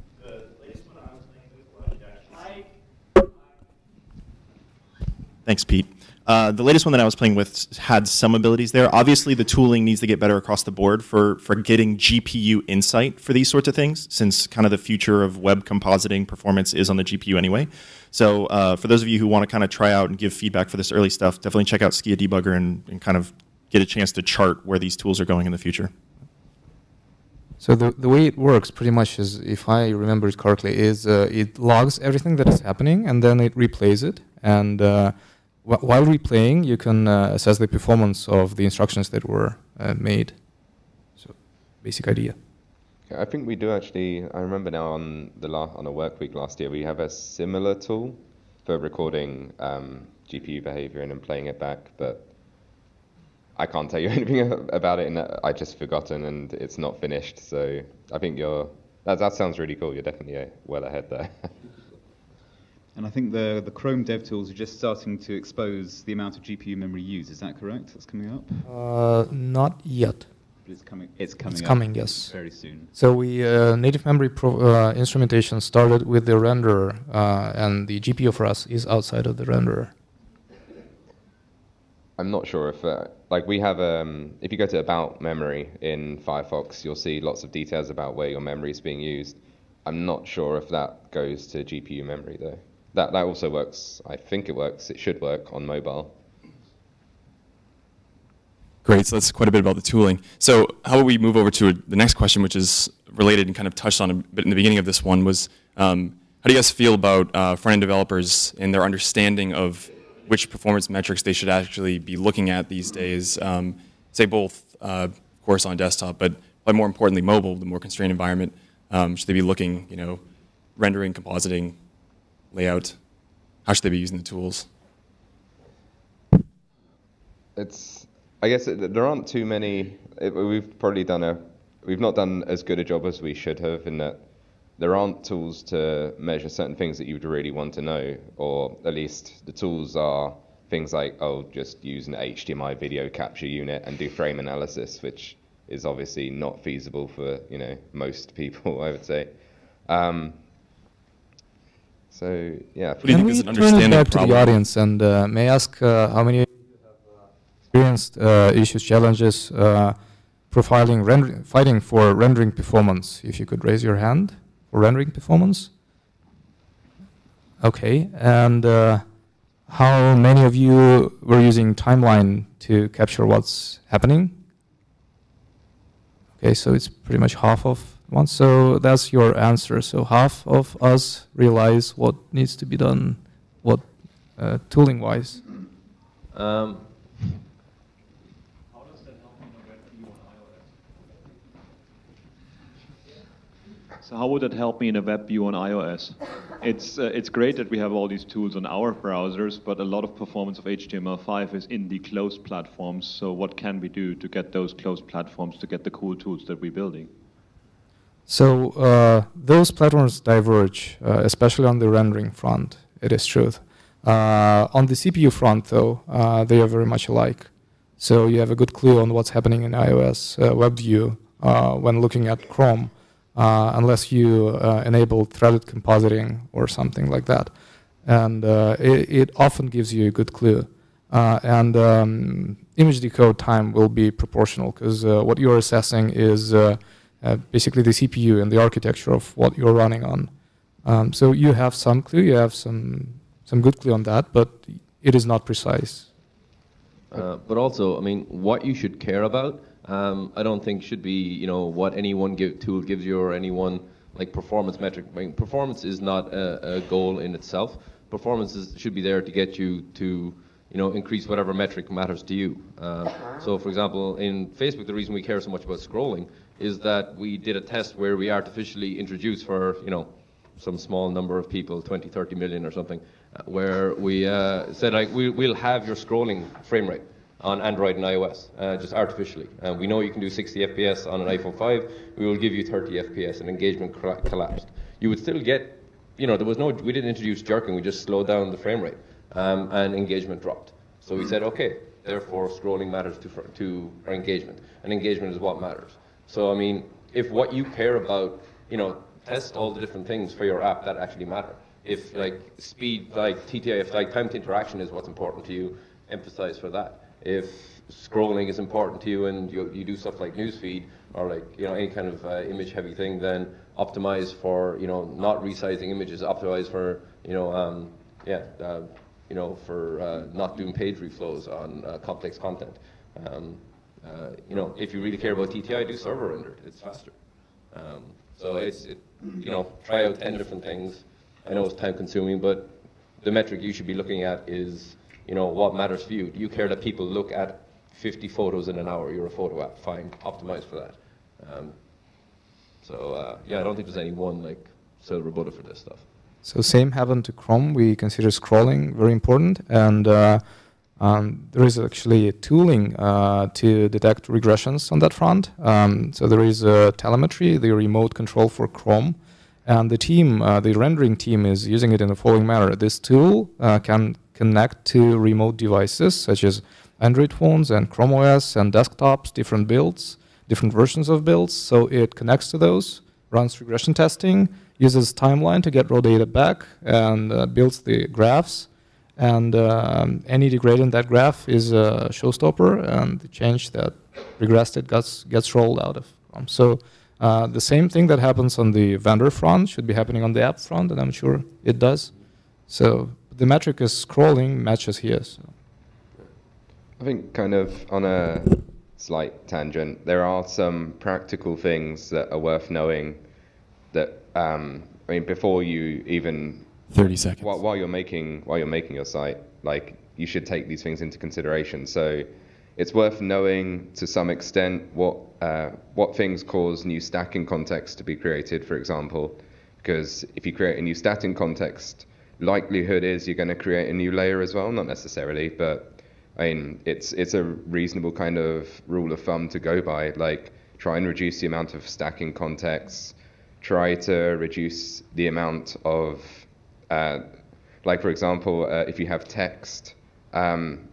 Thanks, Pete. Uh, the latest one that I was playing with had some abilities there. Obviously, the tooling needs to get better across the board for, for getting GPU insight for these sorts of things, since kind of the future of web compositing performance is on the GPU anyway. So, uh, for those of you who want to kind of try out and give feedback for this early stuff, definitely check out Skia Debugger and, and kind of get a chance to chart where these tools are going in the future. So the, the way it works pretty much is, if I remember it correctly, is uh, it logs everything that is happening and then it replays it. And uh, while replaying, you can uh, assess the performance of the instructions that were uh, made. So basic idea. I think we do actually. I remember now on the la- on a work week last year, we have a similar tool for recording um, GPU behavior and then playing it back. But I can't tell you anything about it, and I just forgotten, and it's not finished. So I think you're. That that sounds really cool. You're definitely uh, well ahead there. And I think the, the Chrome dev tools are just starting to expose the amount of GPU memory used. Is that correct? That's coming up? Uh, not yet. But it's coming. It's coming. It's up coming, yes. Very soon. So we uh, native memory pro- uh, instrumentation started with the renderer, uh, and the GPU for us is outside of the renderer. I'm not sure if, uh, like, we have, um, if you go to About Memory in Firefox, you'll see lots of details about where your memory is being used. I'm not sure if that goes to GPU memory, though. That, that also works, I think it works, it should work on mobile. Great, so that's quite a bit about the tooling. So how about we move over to the next question, which is related and kind of touched on a bit in the beginning of this one, was um, how do you guys feel about uh, front-end developers and their understanding of which performance metrics they should actually be looking at these days, um, say both, uh, of course, on desktop, but, more importantly, mobile, the more constrained environment, um, should they be looking, you know, rendering, compositing, layout? How should they be using the tools? It's, I guess it, there aren't too many, it, we've probably done a, we've not done as good a job as we should have in that there aren't tools to measure certain things that you would really want to know, or at least the tools are things like, oh, just use an HDMI video capture unit and do frame analysis, which is obviously not feasible for you know most people, I would say. Um, so yeah, do you think is we an turn it understanding back to the audience and uh, may I ask uh, how many of you have uh, experienced uh, issues, challenges, uh, profiling, render- fighting for rendering performance? If you could raise your hand for rendering performance. Okay, and uh, how many of you were using timeline to capture what's happening? Okay, so it's pretty much half of one. So that's your answer. So half of us realize what needs to be done, what uh, tooling wise. Um, So how would that help me in a web view on iOS? it's uh, it's great that we have all these tools on our browsers, but a lot of performance of HTML5 is in the closed platforms. So what can we do to get those closed platforms to get the cool tools that we're building? So uh, those platforms diverge, uh, especially on the rendering front. It is true. Uh, on the CPU front, though, uh, they are very much alike. So you have a good clue on what's happening in iOS uh, WebView uh, when looking at Chrome, unless you enable threaded compositing or something like that. And it, it, often gives you a good clue. and um, image decode time will be proportional because what you're assessing is basically the CPU and the architecture of what you're running on. Um, so you have some clue, you have some some good clue on that, but it is not precise. Uh, but also, I mean, what you should care about, um, I don't think should be, you know, what any one give, tool gives you or any one like performance metric. I mean, performance is not a, a goal in itself. Performance is, should be there to get you to, you know, increase whatever metric matters to you. Uh, so, for example, in Facebook, the reason we care so much about scrolling is that we did a test where we artificially introduced for, you know, some small number of people, 20, 30 million or something, uh, where we uh, said, like, we, will have your scrolling frame rate on Android and iOS, uh, just artificially. Uh, we know you can do 60 FPS on an iPhone 5. We will give you 30 FPS, and engagement collapsed. You would still get, you know, there was no, we didn't introduce jerking, we just slowed down the frame rate, um, and engagement dropped. So we said, okay, therefore scrolling matters to, to our engagement, and engagement is what matters. So I mean, if what you care about, you know, test all the different things for your app that actually matter. If like speed, like TTI, if like time to interaction is what's important to you, emphasize for that. If scrolling is important to you and you, you do stuff like newsfeed or like you know any kind of uh, image heavy thing, then optimize for you know not resizing images, optimize for you know um, yeah uh, you know for uh, not doing page reflows on uh, complex content. Um, uh, you know, if you really care about TTI, do server rendered. It's faster. Um, so it's, it, you know, try out 10 different things. I know it's time consuming, but the metric you should be looking at is, you know, what matters for you. Do you care that people look at 50 photos in an hour? You're a photo app. Fine, optimize for that. Um, so uh, yeah, I don't think there's any one like silver bullet for this stuff. So same happened to Chrome. We consider scrolling very important, and uh, um, there is actually tooling uh, to detect regressions on that front. Um, so there is telemetry, the remote control for Chrome, and the team, uh, the rendering team, is using it in the following manner. This tool uh, can connect to remote devices such as Android phones and Chrome OS and desktops, different builds, different versions of builds. So it connects to those, runs regression testing, uses timeline to get raw data back, and uh, builds the graphs and um, any degrade in that graph is a showstopper, and the change that regressed it gets, gets rolled out of Chrome. So uh, the same thing that happens on the vendor front should be happening on the app front, and I'm sure it does. So the metric is scrolling matches here. So. I think kind of on a slight tangent, there are some practical things that are worth knowing that, um, I mean, before you even 30 seconds. While, while, you're making while you're making your site, like you should take these things into consideration. So it's worth knowing to some extent what uh, what things cause new stacking context to be created, for example, because if you create a new stacking context, likelihood is you're going to create a new layer as well. Not necessarily, but I mean it's it's a reasonable kind of rule of thumb to go by. Like try and reduce the amount of stacking contexts. Try to reduce the amount of uh, like for example, uh, if you have text, um,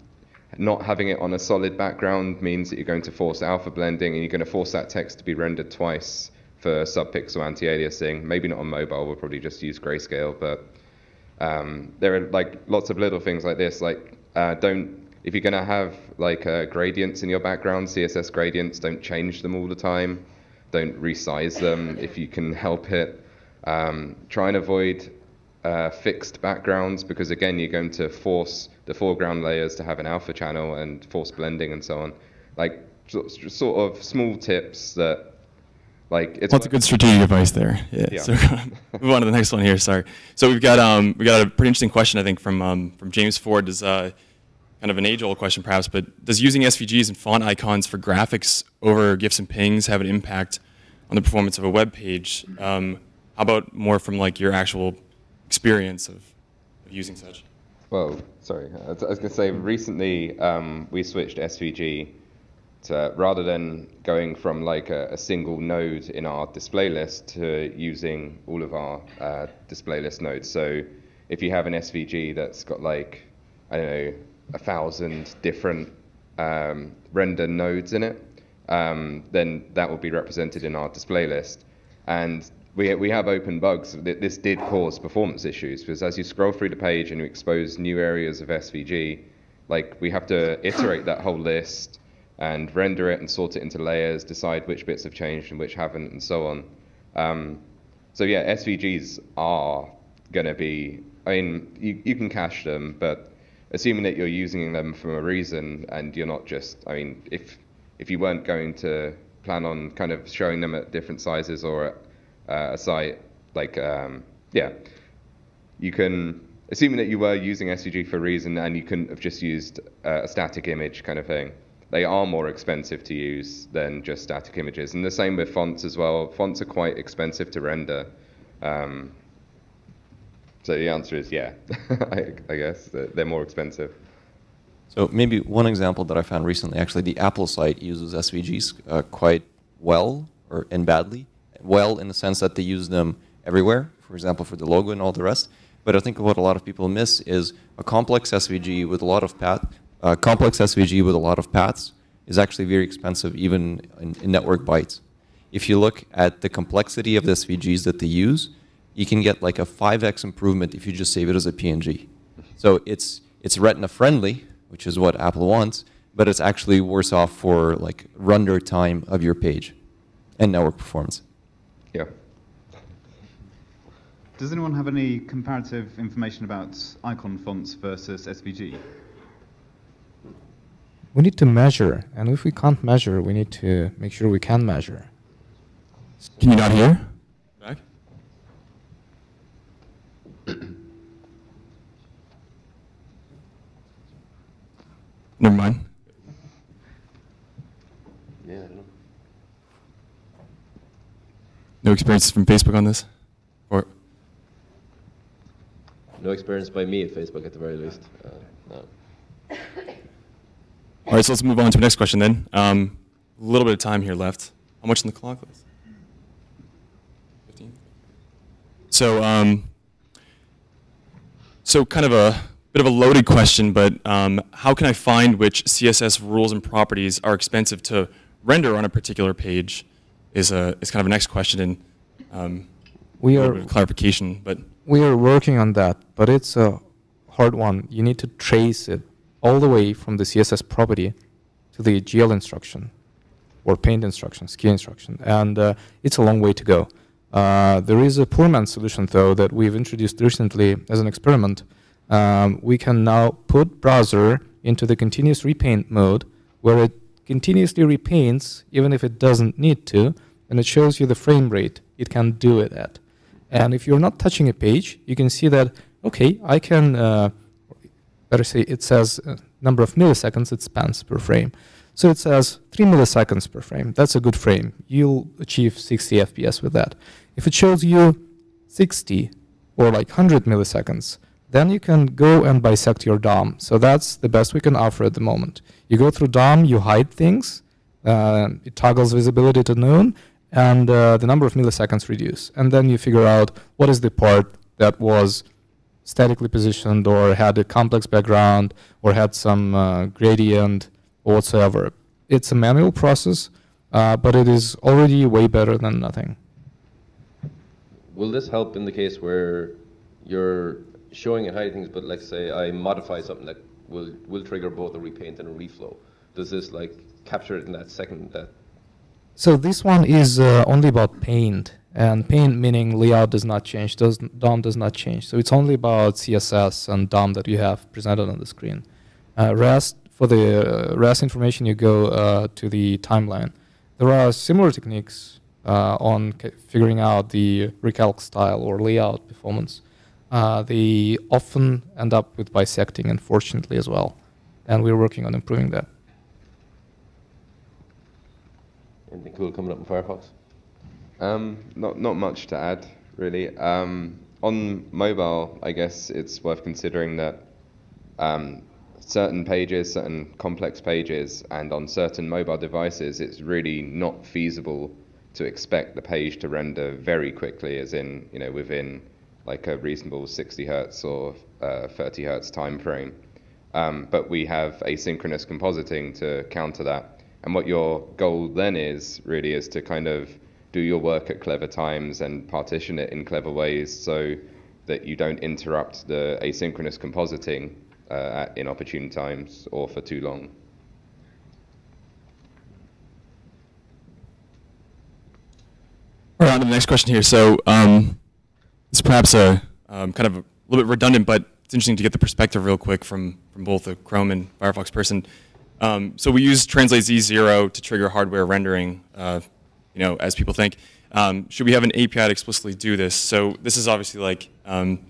not having it on a solid background means that you're going to force alpha blending and you're going to force that text to be rendered twice for subpixel anti-aliasing. Maybe not on mobile, we'll probably just use grayscale, but um, there are like lots of little things like this. Like uh, don't if you're going to have like uh, gradients in your background, CSS gradients, don't change them all the time. Don't resize them if you can help it. Um, try and avoid uh, fixed backgrounds because again you're going to force the foreground layers to have an alpha channel and force blending and so on. Like sort of small tips that like it's lots of good strategic advice there. Yeah. yeah. So move on to the next one here. Sorry. So we've got um we got a pretty interesting question I think from um from James Ford. Does uh kind of an age-old question perhaps, but does using SVGs and font icons for graphics over GIFs and pings have an impact on the performance of a web page? Um, how about more from like your actual experience of, of using such? Well, sorry, I was, going to say recently um, we switched SVG to rather than going from like a, a, single node in our display list to using all of our uh, display list nodes. So if you have an SVG that's got like I don't know a thousand different um, render nodes in it, um, then that will be represented in our display list. And we, we have open bugs. This did cause performance issues because as you scroll through the page and you expose new areas of SVG, like we have to iterate that whole list and render it and sort it into layers, decide which bits have changed and which haven't, and so on. Um, so yeah, SVGs are going to be. I mean, you, you can cache them, but assuming that you're using them for a reason and you're not just. I mean, if if you weren't going to plan on kind of showing them at different sizes or uh, a site like um, yeah, you can assuming that you were using SVG for a reason and you couldn't have just used uh, a static image kind of thing. They are more expensive to use than just static images, and the same with fonts as well. Fonts are quite expensive to render. Um, so the answer is yeah, I, I, guess they're more expensive. So maybe one example that I found recently, actually, the Apple site uses SVGs uh, quite well or and badly well in the sense that they use them everywhere, for example, for the logo and all the rest. But I think what a lot of people miss is a complex SVG with a lot of path, uh, complex SVG with a lot of paths is actually very expensive even in, in, network bytes. If you look at the complexity of the SVGs that they use, you can get like a 5x improvement if you just save it as a PNG. So it's, it's retina friendly, which is what Apple wants, but it's actually worse off for like render time of your page and network performance. Yeah. Does anyone have any comparative information about icon fonts versus SVG? We need to measure, and if we can't measure, we need to make sure we can measure. Can you not hear? Back? Never mind. No experience from Facebook on this? Or no experience by me at Facebook at the very least. Uh, no. All right, so let's move on to the next question then. Um, a little bit of time here left. How much in the clock? 15? So, um, so kind of a bit of a loaded question, but um, how can I find which CSS rules and properties are expensive to render on a particular page? Is a is kind of a next question and um, we are clarification. But we are working on that, but it's a hard one. You need to trace it all the way from the CSS property to the GL instruction or paint instruction, Skia instruction, and uh, it's a long way to go. Uh, there is a poor man's solution, though, that we've introduced recently as an experiment. Um, we can now put browser into the continuous repaint mode, where it continuously repaints, even if it doesn't need to, and it shows you the frame rate it can do it at. And if you're not touching a page, you can see that, okay, I can, uh, better say it says uh, number of milliseconds it spans per frame. So it says 3 milliseconds per frame. That's a good frame. You'll achieve 60 FPS with that. If it shows you 60 or like 100 milliseconds, then you can go and bisect your DOM. So that's the best we can offer at the moment. You go through DOM, you hide things, uh, it toggles visibility to none, and uh, the number of milliseconds reduce. And then you figure out what is the part that was statically positioned or had a complex background or had some uh, gradient or whatsoever. It's a manual process, uh, but it is already way better than nothing. Will this help in the case where you're showing and hiding things, but let's say I modify something that will will trigger both a repaint and a reflow. Does this like capture it in that second that? So this one is uh, only about paint, and paint meaning layout does not change, does DOM does not change. So it's only about CSS and DOM that you have presented on the screen. Uh, rest for the uh, rest information, you go uh, to the timeline. There are similar techniques uh, on figuring out the recalc style or layout performance uh, they often end up with bisecting, unfortunately, as well. And we're working on improving that. Anything cool coming up in Firefox? Um, not not much to add, really. Um, on mobile, I guess it's worth considering that um, certain pages, certain complex pages, and on certain mobile devices, it's really not feasible to expect the page to render very quickly, as in, you know, within like a reasonable 60 hertz or uh, 30 hertz time frame. Um, but we have asynchronous compositing to counter that. And what your goal then is really is to kind of do your work at clever times and partition it in clever ways so that you don't interrupt the asynchronous compositing uh, at inopportune times or for too long. Right, on to the next question here. So um, it's perhaps a um, kind of a little bit redundant, but it's interesting to get the perspective real quick from, from both a Chrome and Firefox person. Um, so we use Translate Z0 to trigger hardware rendering, uh, you know, as people think. Um, should we have an API to explicitly do this? So this is obviously like um,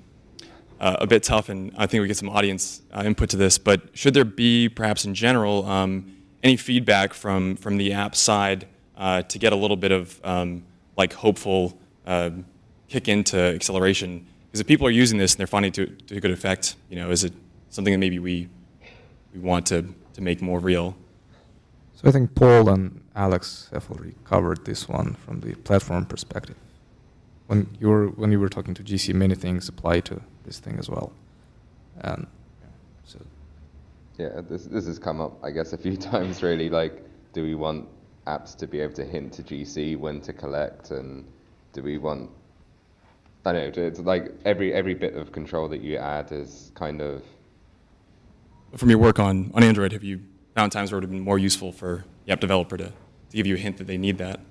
uh, a bit tough, and I think we get some audience uh, input to this. But should there be, perhaps in general, um, any feedback from from the app side uh, to get a little bit of um, like hopeful uh, kick into acceleration? Because if people are using this and they're finding it to, to good effect, you know, is it something that maybe we we want to to make more real? So I think Paul and Alex have already covered this one from the platform perspective. When you were when you were talking to GC, many things apply to this thing as well. And so Yeah, this this has come up, I guess, a few times. Really, like, do we want apps to be able to hint to GC when to collect, and do we want I know. It's like every every bit of control that you add is kind of From your work on, on Android, have you found times where it would have been more useful for the app developer to, to give you a hint that they need that?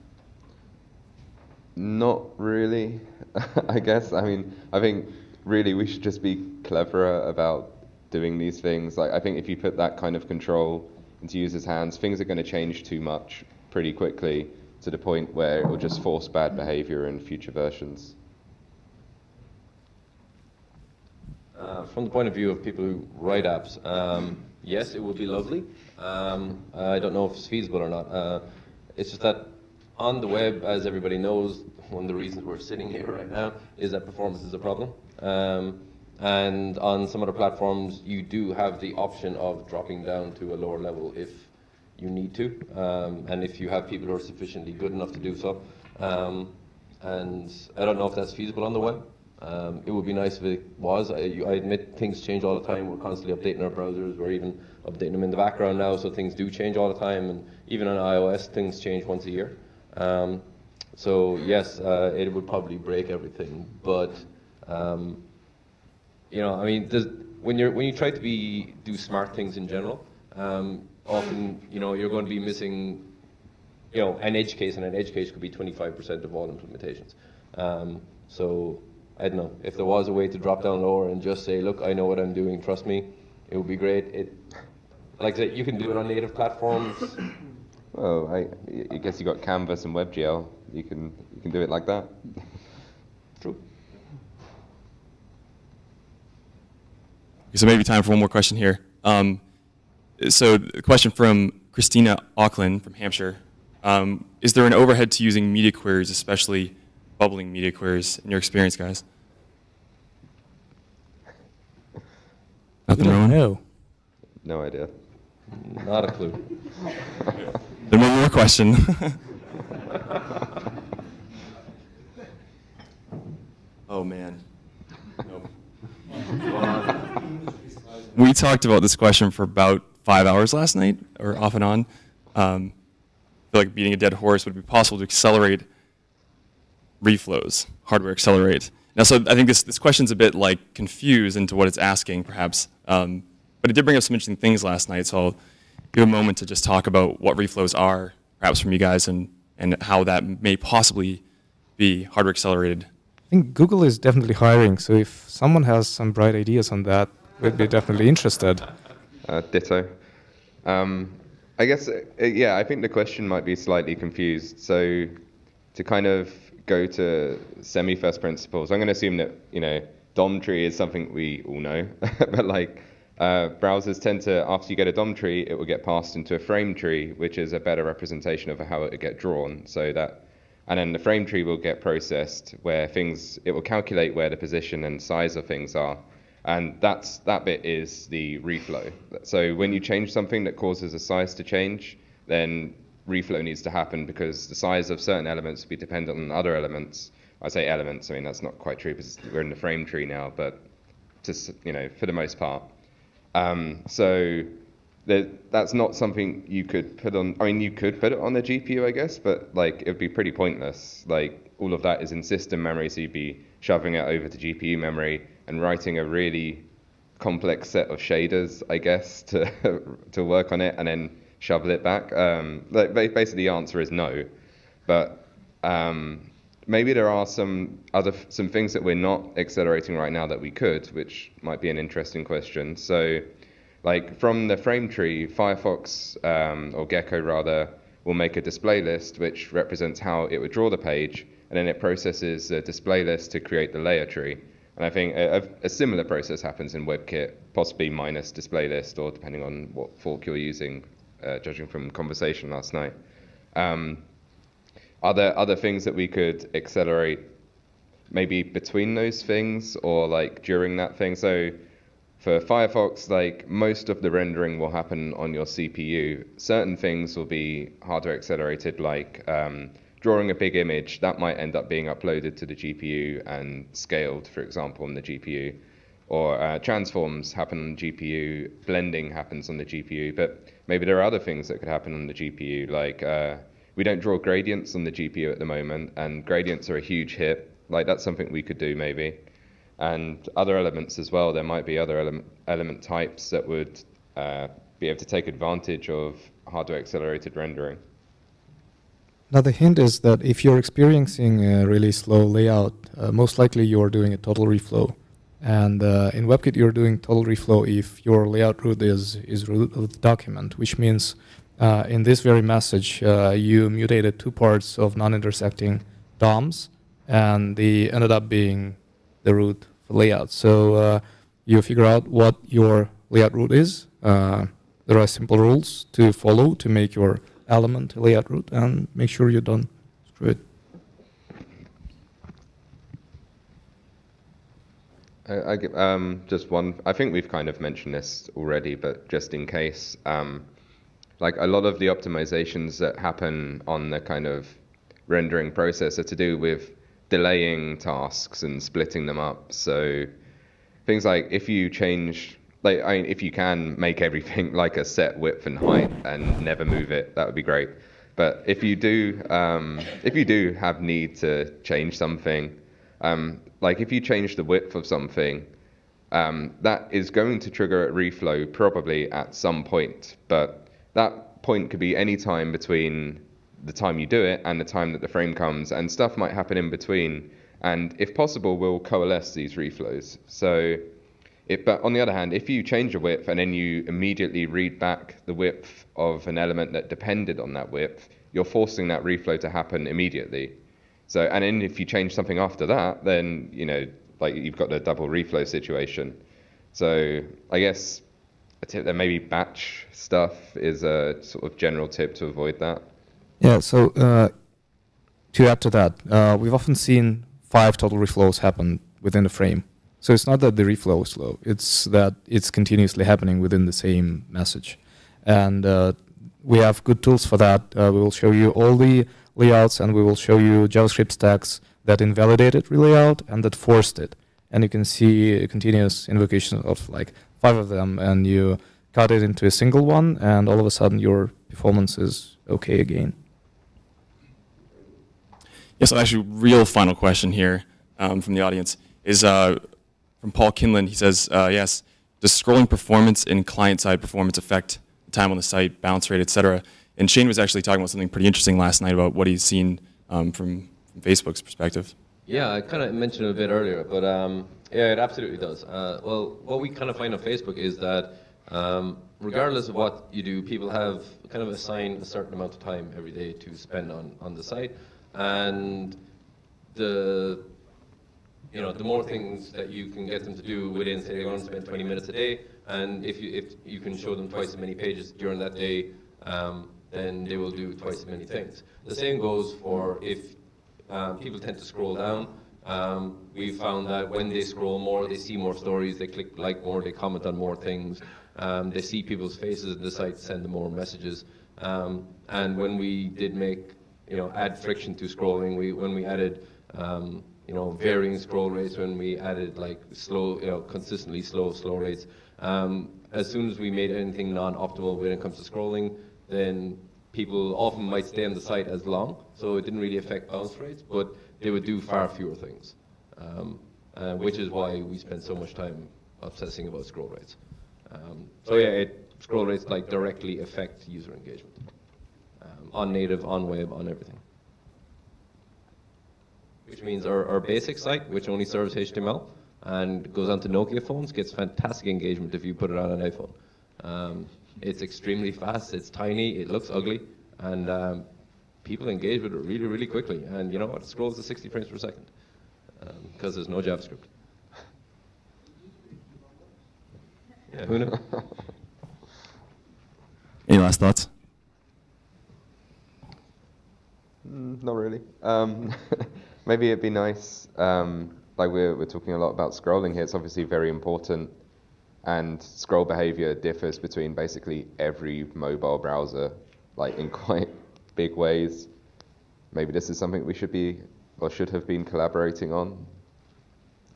Not really, I guess. I mean, I think really we should just be cleverer about doing these things. Like, I think if you put that kind of control into users' hands, things are going to change too much pretty quickly to the point where it will just force bad behavior in future versions. Uh, from the point of view of people who write apps, um, yes, it would be lovely. Um, I don't know if it's feasible or not. Uh, it's just that on the web, as everybody knows, one of the reasons we're sitting here right now is that performance is a problem. Um, and on some other platforms, you do have the option of dropping down to a lower level if you need to, um, and if you have people who are sufficiently good enough to do so. Um, and I don't know if that's feasible on the web. Um, it would be nice if it was. I, I admit things change all the time. We're constantly updating our browsers. We're even updating them in the background now, so things do change all the time. And even on iOS, things change once a year. Um, so yes, uh, it would probably break everything. But um, you know, I mean, when you're when you try to be do smart things in general, um, often you know you're going to be missing you know, an edge case, and an edge case could be 25% of all implementations. Um, so I don't know if there was a way to drop down lower and just say, look, I know what I'm doing, trust me, it would be great. It, like I said, you can do it on native platforms. Well, I, I guess you got Canvas and WebGL. You can you can do it like that. True. Okay, so maybe time for one more question here. Um, so a question from Christina Auckland from Hampshire. Um, is there an overhead to using media queries, especially bubbling media queries, in your experience, guys? Nothing wrong? No. No idea. Not a clue. Then one more question. oh man. Nope. we talked about this question for about five hours last night, or off and on. Um, I feel like beating a dead horse. Would it be possible to accelerate reflows, hardware accelerate? Now, so I think this, this question's a bit like confused into what it's asking, perhaps. Um, but it did bring up some interesting things last night, so I'll give a moment to just talk about what reflows are, perhaps from you guys, and, and how that may possibly be hardware accelerated. I think Google is definitely hiring, so if someone has some bright ideas on that, we'd be definitely interested. Uh, ditto. Um, I guess, uh, yeah, I think the question might be slightly confused. So, to kind of go to semi first principles, I'm going to assume that, you know, DOM tree is something we all know, but like, uh, browsers tend to, after you get a DOM tree, it will get passed into a frame tree, which is a better representation of how it would get drawn. So that and then the frame tree will get processed where things it will calculate where the position and size of things are. And that's that bit is the reflow. So when you change something that causes a size to change then reflow needs to happen because the size of certain elements will be dependent on other elements i say elements i mean that's not quite true because we're in the frame tree now but just you know for the most part um, so that that's not something you could put on. I mean, you could put it on the GPU, I guess, but like it'd be pretty pointless. Like all of that is in system memory, so you'd be shoving it over to GPU memory and writing a really complex set of shaders, I guess, to to work on it and then shovel it back. Um, like basically, the answer is no, but um, maybe there are some other some things that we're not accelerating right now that we could, which might be an interesting question. So like from the frame tree, Firefox um, or Gecko rather will make a display list which represents how it would draw the page, and then it processes the display list to create the layer tree. And I think a, a, similar process happens in WebKit, possibly minus display list, or depending on what fork you're using, uh, judging from conversation last night. Um, are there other things that we could accelerate, maybe between those things, or like during that thing? So for Firefox, like most of the rendering will happen on your CPU. Certain things will be hardware accelerated, like um, drawing a big image that might end up being uploaded to the GPU and scaled, for example, on the GPU. Or uh, transforms happen on GPU, blending happens on the GPU, but maybe there are other things that could happen on the GPU, like uh, we don't draw gradients on the GPU at the moment, and gradients are a huge hit. Like that's something we could do maybe and other elements as well. There might be other element, element types that would uh, be able to take advantage of hardware accelerated rendering. Now the hint is that if you're experiencing a really slow layout, uh, most likely you're doing a total reflow. And uh, in WebKit, you're doing total reflow if your layout root is, is root of the document, which means uh, in this very message, uh, you mutated two parts of non-intersecting DOMs, and they ended up being the root layout. So uh, you figure out what your layout root is. Uh, there are simple rules to follow to make your element layout root and make sure you don't screw it. I, I, um, just one. I think we've kind of mentioned this already, but just in case, um, like a lot of the optimizations that happen on the kind of rendering process are to do with delaying tasks and splitting them up. So things like if you change, like I mean, if you can make everything like a set width and height and never move it, that would be great. But if you do, um, if you do have need to change something, um, like if you change the width of something, um, that is going to trigger a reflow probably at some point. But that point could be any time between the time you do it and the time that the frame comes, and stuff might happen in between. And if possible, we'll coalesce these reflows. So, but on the other hand, if you change a width and then you immediately read back the width of an element that depended on that width, you're forcing that reflow to happen immediately. So, and then if you change something after that, then you know, like you've got the double reflow situation. So, I guess a tip that maybe batch stuff is a sort of general tip to avoid that. Yeah, so uh, to add to that, uh, we've often seen five total reflows happen within a frame. So it's not that the reflow is slow, it's that it's continuously happening within the same message. And uh, we have good tools for that. Uh, we will show you all the layouts and we will show you JavaScript stacks that invalidated relayout and that forced it. And you can see a continuous invocation of like five of them and you cut it into a single one and all of a sudden your performance is okay again. Yes, actually, real final question here um, from the audience is uh, from Paul Kinlan. He says, uh, yes, does scrolling performance and client-side performance affect time on the site, bounce rate, et cetera? And Shane was actually talking about something pretty interesting last night about what he's seen um, from, from, Facebook's perspective. Yeah, I kind of mentioned it a bit earlier, but um, yeah, it absolutely does. Uh, well, what we kind of find on Facebook is that um, regardless of what you do, people have kind of assigned a certain amount of time every day to spend on, on the site and the you know the more things that you can get them to do within say they're going to spend 20 minutes a day and if you if you can show them twice as many pages during that day um, then they will do twice as many things the same goes for if um, people tend to scroll down. Um, we found that when they scroll more, they see more stories, they click like more, they comment on more things, um, they see people's faces and decide to send them more messages. Um, and when we did make, you know, add friction to scrolling, we when we added, um, you know, varying scroll rates, when we added like slow, you know, consistently slow slow rates, um, as soon as we made anything non-optimal when it comes to scrolling, then people often might stay on the site as long, so it didn't really affect bounce rates, but they would do far fewer things, um, uh, which is why we spend so much time obsessing about scroll rates. Um, so yeah, it, scroll rates like directly affect user engagement um, on native, on web, on everything. Which means our, our basic site, which only serves HTML and goes onto Nokia phones, gets fantastic engagement if you put it on an iPhone. Um, it's extremely fast, it's tiny, it looks ugly, and um, people engage with it really, really quickly. And you know what? It scrolls to 60 frames per second because there's no JavaScript. Yeah, who knew? Any last thoughts? Mm, not really. Um, maybe it'd be nice. Um, like we're we're talking a lot about scrolling here. It's obviously very important, and scroll behavior differs between basically every mobile browser, like in quite big ways. Maybe this is something we should be or should have been collaborating on.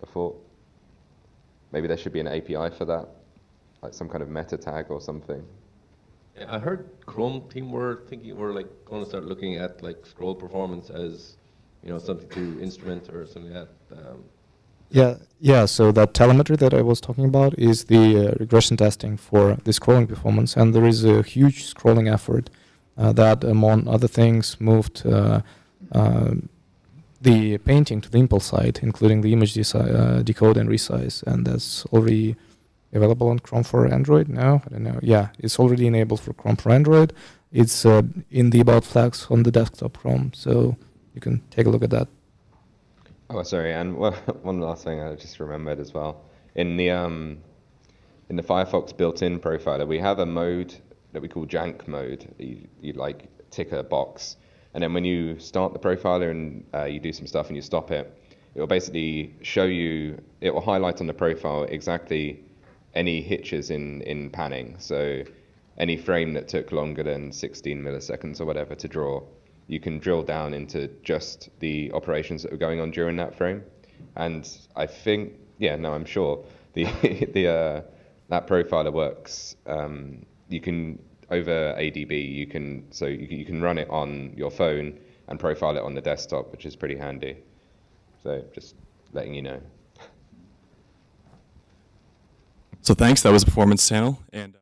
I thought. Maybe there should be an API for that, like some kind of meta tag or something. I heard Chrome team were thinking we're like going to start looking at like scroll performance as you know something to instrument or something like that. Um, Yeah, yeah. So that telemetry that I was talking about is the uh, regression testing for the scrolling performance, and there is a huge scrolling effort uh, that, among other things, moved uh, uh, the painting to the impl side, including the image uh, decode and resize, and that's already available on Chrome for Android now. I don't know. Yeah, it's already enabled for Chrome for Android. It's uh, in the about flags on the desktop Chrome, so you can take a look at that. Oh, sorry, and one last thing I just remembered as well. In the um, in the Firefox built-in profiler, we have a mode that we call Jank mode. You, you like tick a box, and then when you start the profiler and uh, you do some stuff and you stop it, it will basically show you. It will highlight on the profile exactly any hitches in in panning. So any frame that took longer than 16 milliseconds or whatever to draw, you can drill down into just the operations that were going on during that frame. And I think, yeah, no, I'm sure the the uh, that profiler works. Um, you can over ADB, you can so you, can- you can run it on your phone and profile it on the desktop, which is pretty handy. So just letting you know. So thanks. That was Performance Channel. And.